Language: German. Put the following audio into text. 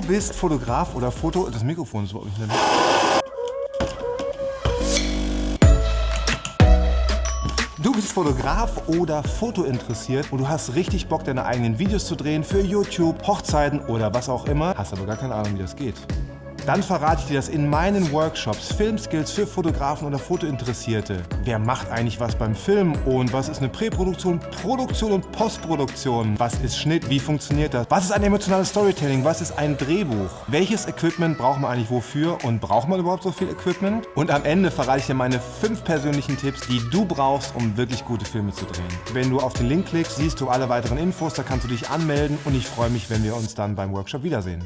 bist Fotograf oder Foto... Das Mikrofon ist überhaupt nicht drin. Du bist Fotograf oder Foto interessiert und du hast richtig Bock, deine eigenen Videos zu drehen für YouTube, Hochzeiten oder was auch immer, hast aber gar keine Ahnung, wie das geht. Dann verrate ich dir das in meinen Workshops, Filmskills für Fotografen oder Fotointeressierte. Wer macht eigentlich was beim Film und was ist eine Präproduktion, Produktion und Postproduktion? Was ist Schnitt, wie funktioniert das? Was ist ein emotionales Storytelling, was ist ein Drehbuch? Welches Equipment braucht man eigentlich wofür und braucht man überhaupt so viel Equipment? Und am Ende verrate ich dir meine fünf persönlichen Tipps, die du brauchst, um wirklich gute Filme zu drehen. Wenn du auf den Link klickst, siehst du alle weiteren Infos, da kannst du dich anmelden und ich freue mich, wenn wir uns dann beim Workshop wiedersehen.